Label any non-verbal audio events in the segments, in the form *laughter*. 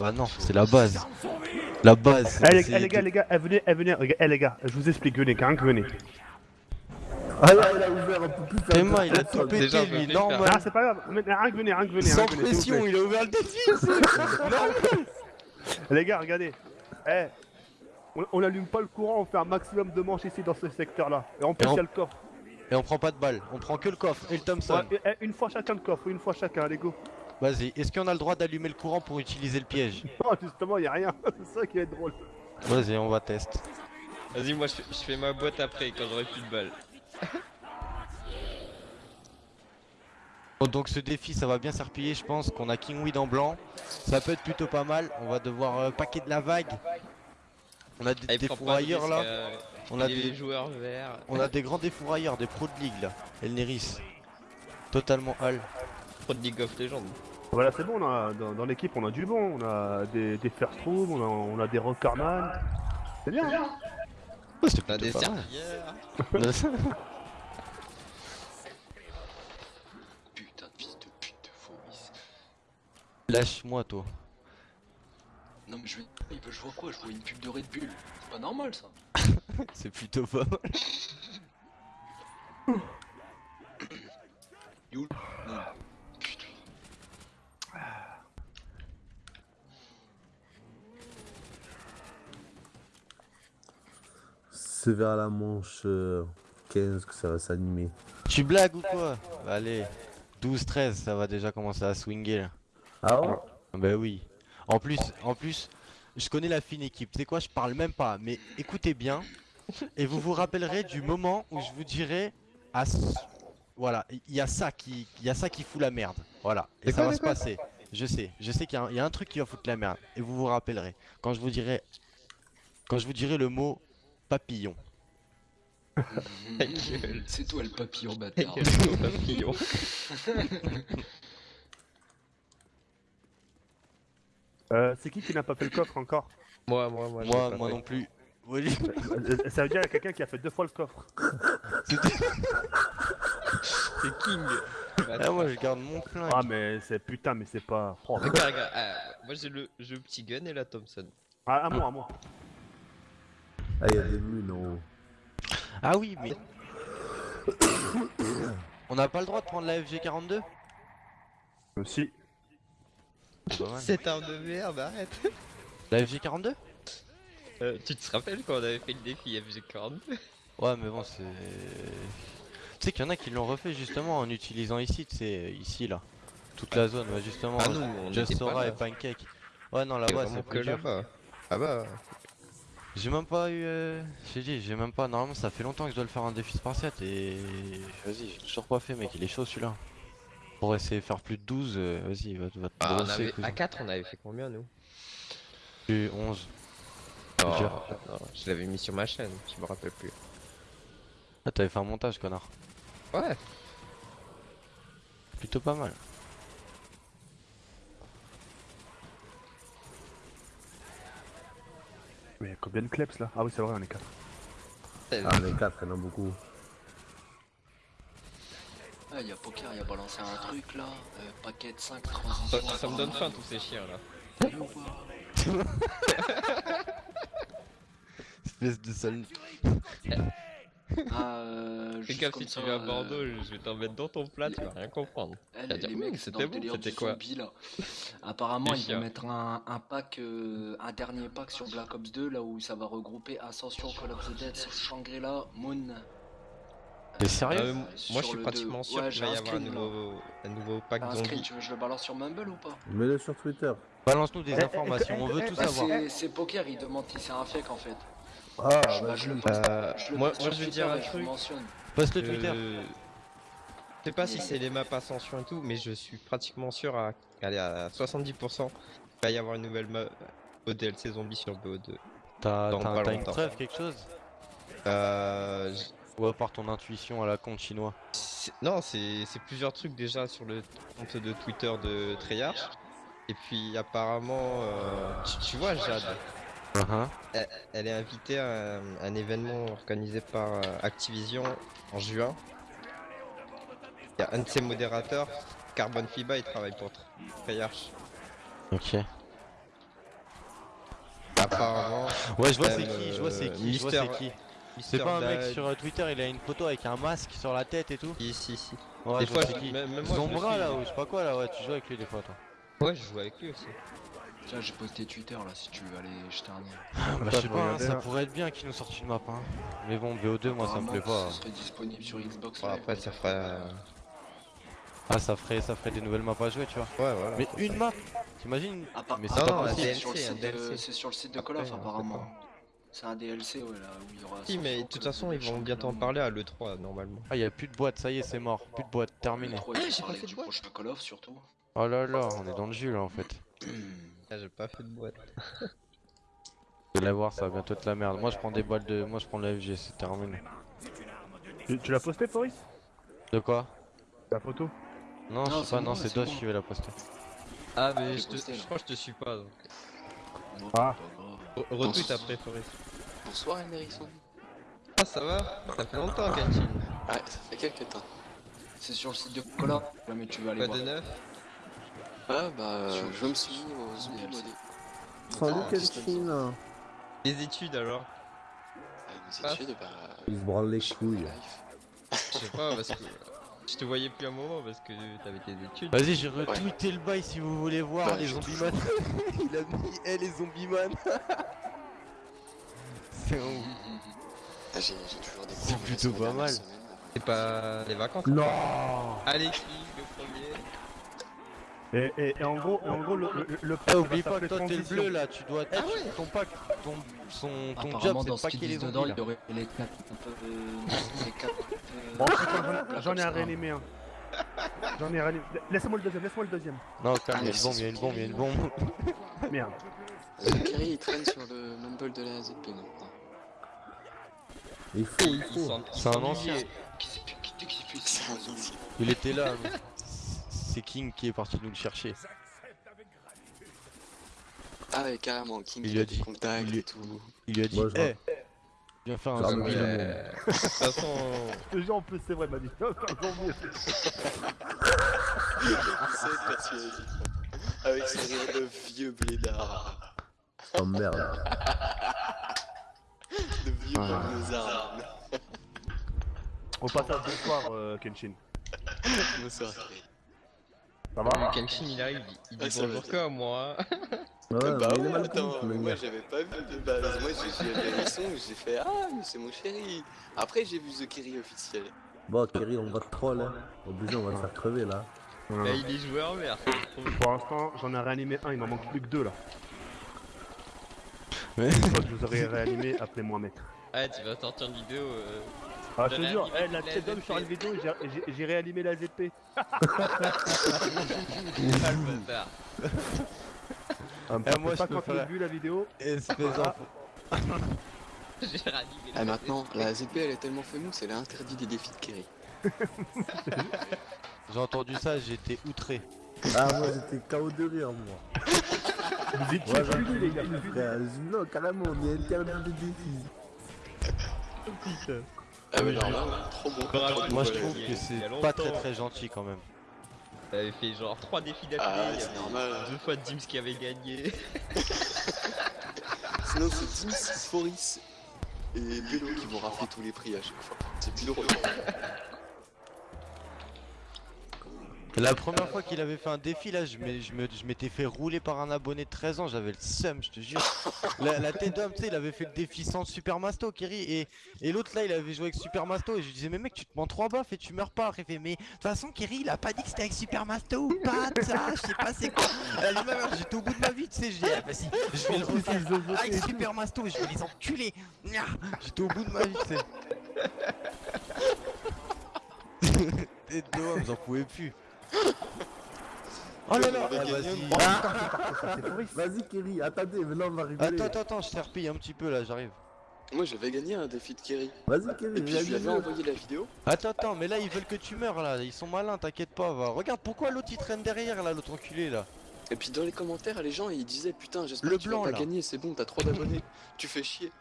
Bah non, c'est la base. La base. Eh les, les gars, les gars, eh, venez, eh, venez, eh, les gars, je vous explique, venez, quand venez. Ah là, il a ouvert un peu plus Théma, il a tout pété lui, normal. Ah, c'est pas grave, mais, rien que venez, rien que venez. Sans que pression, il a ouvert le défi. *laughs* Les gars, regardez. Eh, on, on allume pas le courant, on fait un maximum de manches ici dans ce secteur-là. Et en plus, il on- y a le coffre. Et on prend pas de balles, on prend que le coffre et le Thompson. Ouais, et- eh, une fois chacun le coffre, une fois chacun, allez go. Vas-y, est-ce qu'on a le droit d'allumer le courant pour utiliser le piège? Non, justement, il y a rien. *laughs* c'est ça qui est drôle. Vas-y, on va tester. Vas-y, moi je fais, je fais ma boîte après quand j'aurai plus de balles. *laughs* Bon, donc ce défi, ça va bien s'arpiller, je pense qu'on a Kingweed en blanc. Ça peut être plutôt pas mal. On va devoir euh, paquer de la vague. On a des, Ah, des fourrailleurs là. euh, On a des joueurs verts. on a des grands défourailleurs, des pros de ligue là. Elneris. Totalement hall. Pro de League of Legends. Voilà, c'est bon, on a, dans, dans l'équipe, on a du bon. On a des, des first room, on a, on a des rockerman. C'est bien. hein c'est a des plutôt pas. *laughs* Putain de fils de pute de Fomis. Lâche-moi toi. Non mais je vais... il veut- je vois quoi Je vois une pub de Red Bull. C'est pas normal ça. *laughs* C'est plutôt pas mal. *coughs* You Non. C'est vers la manche euh, 15 que ça va s'animer. Tu blagues ou quoi Allez. 12-13, ça va déjà commencer à swinger là. Ah ouais Bah oui. En plus, en plus, je connais la fine équipe. Tu sais quoi, je parle même pas. Mais écoutez bien. Et vous vous rappellerez du moment où je vous dirai à voilà, il y a ça qui il y a ça qui fout la merde. Voilà. Et ça quoi, va se passer. Je sais, je sais qu'il y, a un- il y a un truc qui va foutre la merde. Et vous vous rappellerez. Quand je vous dirai quand je vous dirai le mot papillon. *laughs* C'est toi le papillon Ta bâtard. *laughs* gros papillon. Euh, c'est qui qui n'a pas fait le coffre encore? Moi, moi, moi. je Moi, moi non plus. Oui. Euh, Ça veut dire qu'il y a quelqu'un qui a fait deux fois le coffre. C'est King. Ah, moi je garde mon flingue. Ah, mais c'est putain, mais c'est pas. Oh, Regarde, regarde. ah, moi j'ai le, j'ai le petit gun et la Thompson. Ah, à moi, à moi. Ah, il y a des lunes en haut. Ah oui, mais *coughs* on n'a pas le droit de prendre la FG42 Euh, si. Pas mal. Cette arme de merde, arrête. *laughs* La FG42 Euh, tu te rappelles quand on avait fait le défi FG40 Ouais, mais bon, c'est. Tu sais qu'il y en a qui l'ont refait justement en utilisant ici, tu sais, ici là. Toute la zone, ouais, justement. Ah nous, on Just Sora là. et Pancake. Ouais, non, C'est là-bas, c'est que plus dur. là-bas. Ah bah. J'ai même pas eu. euh, J'ai dit, j'ai même pas. Normalement, ça fait longtemps que je dois le faire un défi spartiate et. Vas-y, j'ai toujours pas fait, mec, il est chaud celui-là. Pour essayer de faire plus de 12, euh, vas-y, va, va te Ah, on brosser, avait... cousin. À 4, on avait fait combien nous? J'ai eu 11. Oh, non, Je l'avais mis sur ma chaîne, je me rappelle plus. Ah, t'avais fait un montage, connard. Ouais. Plutôt pas mal. Mais il y a combien de kleps là? Ah oui, c'est vrai, on est 4. Ah, les 4, il y en a beaucoup. Ah, il y a Poker, il a balancé un truc là. Euh, paquet de 5 Ça, transitions. ça me donne faim tous ces chiens là. Sérieux ou pas Espèce de sale. Ah, euh, Fais juste gaffe comme si tu viens à euh, Bordeaux, je vais t'en mettre dans ton plat, tu vas rien comprendre. eh, les, dire, les mecs, c'était bon, quoi zombie là. Apparemment, ils vont mettre un, un pack, euh, un dernier pack sur Black Ops 2 là où ça va regrouper Ascension, Call of the Dead, Shangri-La, Moon. T'es Ah, sérieux mais moi je suis pratiquement sûr Ouais, qu'il j'ai va y un avoir un nouveau, un nouveau pack un screen, zombie. tu veux que je le balance sur Mumble ou pas? Mets-le sur Twitter. Balance-nous des Eh, eh, informations, on veut eh, tout Bah, savoir. c'est- C'est Poker, il demande si c'est un fake en fait. Ah, Bah, je le Euh, moi, moi je vais dire un truc. Poste le Twitter. Je sais pas si c'est les maps Ascension et tout, mais je suis pratiquement sûr à, allez, à 70% qu'il va y avoir une nouvelle map au DLC zombie sur BO2. T'as une preuve, quelque chose? Euh, Ou à part ton intuition à la compte chinois? Non, c'est c'est plusieurs trucs déjà sur le compte de Twitter de Treyarch. Et puis apparemment, euh, tu, tu vois Jade, Hein elle, elle est invitée à un, un événement organisé par euh, Activision en juin. Il y a un de ses modérateurs, Carbon Fiba, il travaille pour Treyarch. Ok. apparemment. Ouais, je vois c'est qui, je vois c'est qui, je vois Mister- c'est qui. Mister C'est pas un mec Dad, sur euh, Twitter, il a une photo avec un masque sur la tête et tout. Si, si, si. Ouais, Des je fois, c'est je- qui. même- moi, Zombra là, ou je sais pas quoi là, ouais, tu joues avec lui des fois toi. Ouais, je joue avec lui aussi. Tiens, j'ai posté Twitter là si tu veux aller jeter un œil. Bah, Ça, je sais pas, hein, ça hein. pourrait être bien qu'il nous sorte une map. Hein. Mais bon, BO2, moi ça me plaît pas. Ce serait disponible sur Xbox. Live, après, ça ferait. euh, Ah, ça ferait, ça ferait des nouvelles maps à jouer, tu vois. Ouais, voilà. Mais une map T'imagines Ah, par- Mais ah, c'est Non, pas c'est sur le site de- DLC. C'est sur le site de Call of apparemment. C'est un DLC ouais là où il y aura. Si, mais de toute façon, ils vont bientôt en parler à l'E3 normalement. Ah, y a plus de boîte, ça y est, c'est mort. Plus de boîte, terminé. Ah, j'ai pas fait de du boîte. prochain Call of surtout. Oh là là, on est dans le jus là en fait. *clears throat* J'ai pas fait de boîte. *laughs* Vous allez voir, ça va bientôt être la merde. Moi je prends des boîtes de. Moi je prends la FG, c'est terminé. Tu, tu l'as posté, Foris De quoi? La photo? Non, Non, je sais c'est pas, bon, non, c'est Dosh bon. qui va la poster. Ah, mais je, te- posté, je crois que je te suis pas donc. Ah. Retweet après, Forest. Bonsoir Emerisson. Ah, ça va? Ça fait longtemps, Genshin. Ouais, ça fait quelques temps. C'est sur le site de. Là, mais tu vas aller Pas voir. de neuf? Ah bah euh, Sur- je me suis mis aux zombies DLC. modés. Salut Kelshin Les études alors mes études, bah. Il se branle les je couilles. Je sais pas, parce que. Je te voyais plus un moment parce que t'avais tes études. Vas-y, j'ai retweeté le bail si vous voulez voir Bah, les j'ai zombies man. *laughs* Il a mis, eh les zombies man. *laughs* c'est un ouf. Ah, j'ai toujours des C'est plutôt pas mal. C'est pas les vacances Non Allez, qui et, et, et en gros, en gros le, le, le Eh, pack oublie pas que toi t'es le bleu là, tu dois. Ah ouais. Ton pack, ton, son, ton job c'est ce pas qu'il est dedans, il aurait les quatre. Un peu. euh, Les quatre. euh, Bon, *laughs* j'en- ai réanimé un. J'en ai réanimé. Laisse-moi le deuxième, laisse-moi le deuxième. Non, calme, il y a Ah, une bombe, il y a une bombe, il y a une bombe. Merde. Zachary il traîne sur le mumble de la ZP maintenant. Il faut, il faut. C'est un ancien. Il était là. *laughs* C'est King qui est parti nous le chercher. Ah ouais carrément, King Il lui a dit- contacts il lui- et tout. Il lui a dit, eh, viens faire un Ça zombie met- Euh, *laughs* De toute façon, *laughs* Ce jeu en plus, c'est vrai, m'a dit. Non, non, non, mais- C'est persuadé. Avec son rire de vieux blédard. Oh merde. De vieux Ah. Au passage, bonsoir, euh, Kenshin. Bonsoir. Ça le va Kenshin il arrive, il dit Ah, bonjour qu'à moi. Ouais, bah il est ouais, mal attends, le moi j'avais pas vu de base. Moi j'ai vu les sons, j'ai fait Ah, mais c'est mon chéri. Après j'ai vu The Kerry officiel. Bon, Kerry, on va te troll, hein. Obligé, on va te faire crever là. Là, il est joueur vert. Pour l'instant, j'en ai réanimé un, il m'en manque plus que deux là. Ouais. Une fois que je vous aurai réanimé, appelez-moi mec. Ah, tu vas sortir une vidéo. Ah, je te jure, eh, la la tête d'homme sur une vidéo, j'ai- j'ai- réanimé la ZP. *laughs* Ah, le bâtard. Ah, me Eh, moi, pas je quand faire- on a vu la vidéo. Espèce d'enfant. *laughs* J'ai ranimé Ah la maintenant, la ZP elle est tellement fameuse, elle a interdit des défis de Kerry. *laughs* J'ai entendu ça, j'ai été outré. Ah, moi j'étais KO de rire, moi. Vous étiez Ouais, punis, les gars. plus, Non, carrément, on est interdit des défis. Ah là, ouais, trop bon. Bravo. Moi je trouve que c'est pas très longtemps. très gentil quand même. T'avais fait genre 3 défis d'affilée. Ah, il y c'est avait normal. Deux fois Dims qui avait gagné. *laughs* Sinon c'est Dims, Foris et Bello qui vont rafler tous les prix à chaque fois. C'est plus drôle. La première fois qu'il avait fait un défi là, je m'étais fait rouler par un abonné de 13 ans, j'avais le seum, je te jure. La, la tête d'homme, tu sais, il avait fait le défi sans Super Masto, Kerry, et, et l'autre là, il avait joué avec Super Masto, et je lui disais, mais mec, tu te mens trois baffes et tu meurs pas. Il fait, mais de toute façon, Kerry, il a pas dit que c'était avec Super Masto ou pas, ça, je sais pas c'est quoi. Elle dit, ma mère, j'étais au bout de ma vie, tu sais, je dis, ah, je vais le refaire avec Super Masto, je vais les enculer. J'étais au bout de ma vie, tu sais. *laughs* Tête d'homme, j'en pouvais plus. Oh là là, ah, gagner vas-y. Vas-y, Kerry, attendez, mais là on va rigoler. Attends, attends, attends, je t'ai repayé un petit peu là, j'arrive. Moi j'avais gagné un défi de Kerry. Vas-y, Kerry, Et puis je lui avais envoyé la vidéo. Attends, attends, mais là ils veulent que tu meurs là, ils sont malins, t'inquiète pas, va. Regarde pourquoi l'autre il traîne derrière là, l'autre enculé là. Et puis dans les commentaires, les gens ils disaient Putain, j'espère que tu blanc, vas gagner, c'est bon, t'as trop d'abonnés, *laughs* tu fais chier.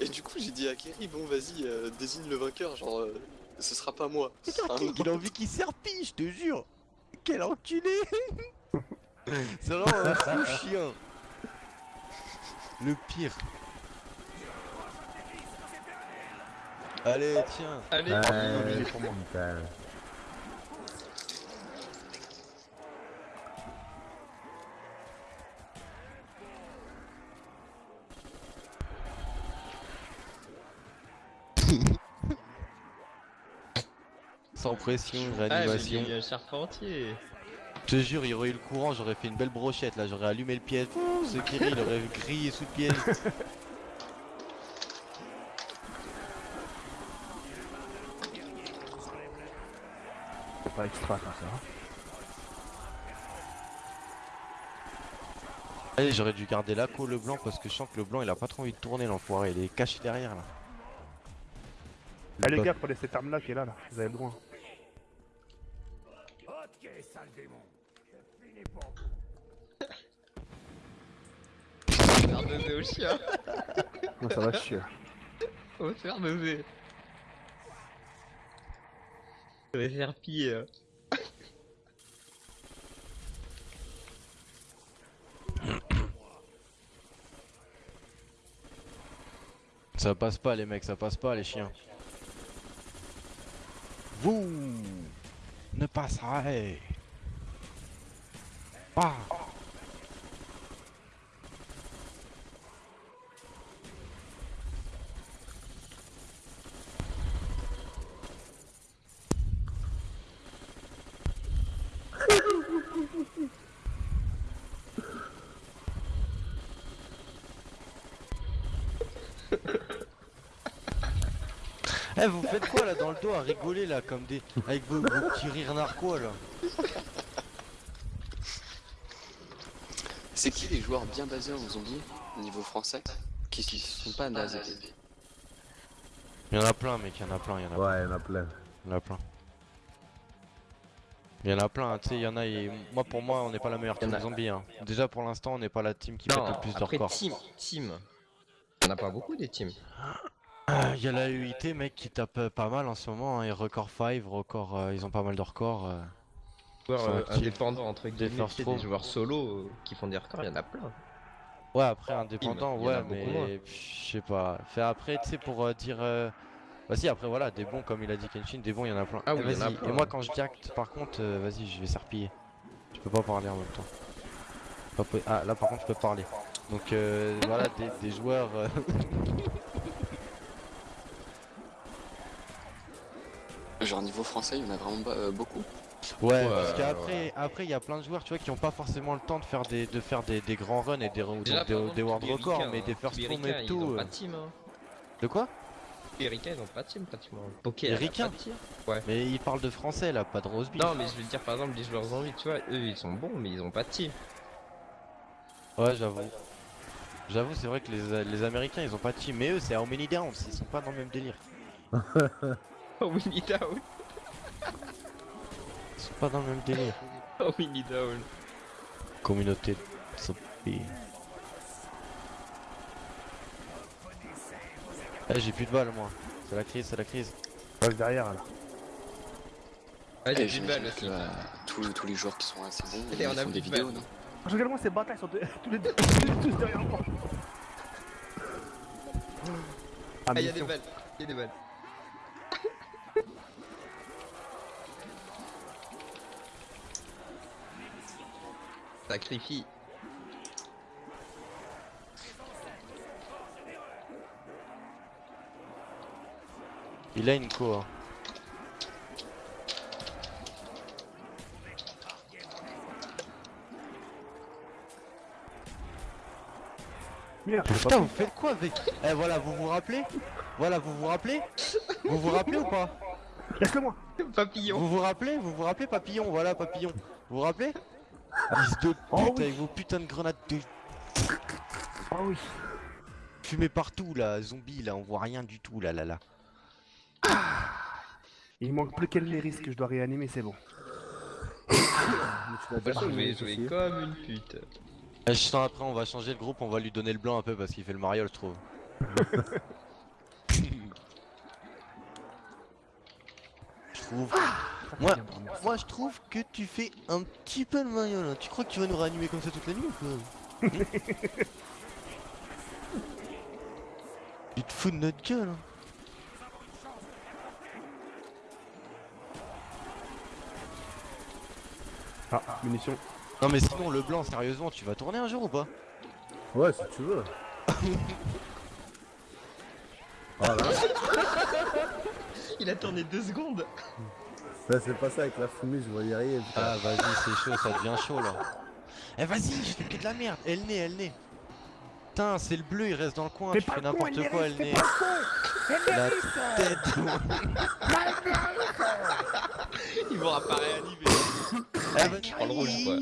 Et du coup j'ai dit à Kerry Bon vas-y, euh, désigne le vainqueur, genre euh, ce sera pas moi. ce sera un King, il a envie qu'il serpille, je te jure. Quel enculé *laughs* C'est vraiment un fou chien. Le pire. Allez, tiens. Allez, est pour moi. *laughs* Sans pression, ah, mais réanimation. il y a un charpentier. Je te jure, il y aurait eu le courant, j'aurais fait une belle brochette là, j'aurais allumé le piège. Ce Kiri, il aurait grillé sous le piège. *laughs* C'est pas extra comme ça. hein. Allez, j'aurais dû garder l'ACO le blanc parce que je sens que le blanc il a pas trop envie de tourner l'enfoiré, il est caché derrière là. Eh les Le gars, prenez cette arme là qui est là, là. Vous avez le droit. Faire baiser au chien. Moi ça va chier. On va se faire baiser. Je vais faire pire. Ça passe pas les mecs, ça passe pas les chiens. Vous Não passai. É. Pá. Ha *laughs* Eh vous faites quoi là dans le dos à rigoler là comme des avec vos, vos petits rires narquois là C'est qui les joueurs bien basés en zombie au niveau français qui qui sont pas nazés Il y en a plein mec, il y en a plein, il y en a plein, Ouais, il y en a plein. il y en a plein. Il y en a plein, tu sais, il y en a et moi pour moi on n'est pas la meilleure team a- zombie hein. Déjà pour l'instant on n'est pas la team qui Non, pète le plus de après records. team, team. On a pas beaucoup des teams. Ah, Il y a la UIT mec qui tape euh, pas mal en ce moment, hein, et record 5, record, euh, ils ont pas mal de records. euh. Joueurs euh, indépendants entre Des guillemets, throw. des joueurs solo qui font des records, il y en a plein. Ouais après indépendant, ouais mais je sais pas. Fait après tu sais pour dire... euh, Bah si après voilà, des bons comme il a dit Kenshin, des bons il y en a plein. Ah Eh, oui, il y en a vas-y. plein, Et moi quand je diacte par contre, vas-y je vais serpiller. Je peux pas parler en même temps. Ah là par contre je peux parler. Donc euh, voilà des, des joueurs... *laughs* Genre niveau français, il y en a vraiment euh, beaucoup. Ouais, Ouais, parce ouais. qu'après, après il y a plein de joueurs, tu vois, qui ont pas forcément le temps de faire des, de faire des, des grands runs et des, Déjà, des, des world records, mais des hein, first les room Ricains, et Ils tout. ont euh. pas de team. Hein. De quoi? Les Ricains, ils ont pas de team pratiquement. Poké, Les Ricains team. Mais il parle de français là, pas de rose beef. Non, mais je veux dire, par exemple, les joueurs zombies, tu vois, eux, ils sont bons, mais ils ont pas de team. Ouais, j'avoue. J'avoue, c'est vrai que les, les Américains ils ont pas de team, mais eux c'est How Many Downs, ils sont pas dans le même délire. *laughs* Oh, Winnie Down. Ils sont pas dans le même délire. Oh, Winnie Down. Communauté de zombies. Eh, j'ai plus de balles moi. C'est la crise, c'est la crise. Passe derrière là. Ah, j'ai Et plus de balles aussi. euh, tous, tous les joueurs qui sont assez bons, Allez, ils on a font des vidéos, balles. non Regarde-moi ces batailles, ils sont de- *laughs* tous les deux tous derrière moi. Ah, y'a des balles. Y'a des balles. Sacrifie. Il a une co. Merde, j'ai Putain, vous faites quoi avec Eh voilà, vous vous rappelez? Voilà, vous vous rappelez? Vous vous rappelez ou pas? Laisse-le moi Papillon. Vous vous rappelez? Vous vous rappelez papillon? Voilà, papillon. Vous vous rappelez? Fils de pute Oh oui. avec vos putains de grenades de Ah oui. fumée partout là, zombie là, on voit rien du tout là là là. Il manque plus qu'elle les risques que je dois réanimer, c'est bon. Mais tu façon, je vais jouer aussi. comme une pute. Eh, je sens après, on va changer le groupe, on va lui donner le blanc un peu parce qu'il fait le mariole, je trouve. *laughs* je trouve. Moi, moi, je trouve que tu fais un petit peu le mariole. hein. Tu crois que tu vas nous réanimer comme ça toute la nuit ou quoi *laughs* fout de notre gueule. hein. Ah, munitions. Non mais sinon le blanc, sérieusement, tu vas tourner un jour ou pas Ouais, si tu veux. *laughs* Voilà. Il a tourné deux secondes. *laughs* Là, c'est pas ça avec la fumée, je voyais rien. putain. Ah vas-y, c'est chaud, ça devient chaud là. Eh vas-y, je fais que de la merde. Elle naît, elle naît. Putain, c'est le bleu, il reste dans le coin. Tu fais n'importe quoi, elle naît. La tête. *laughs* Ils vont apparaître animés. Eh, vas-y, prends le rouge, quoi.